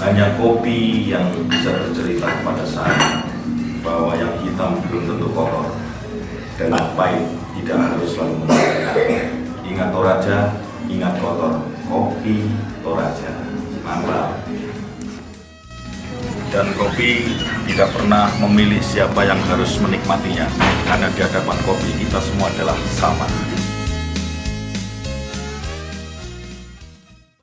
hanya kopi yang bisa bercerita kepada saya bahwa yang hitam belum tentu kotor dan yang pahit tidak harus selalu menyenangkan. Ingat Toraja, ingat kotor, kopi Toraja, mantap. Dan kopi tidak pernah memilih siapa yang harus menikmatinya, karena di hadapan kopi kita semua adalah sama.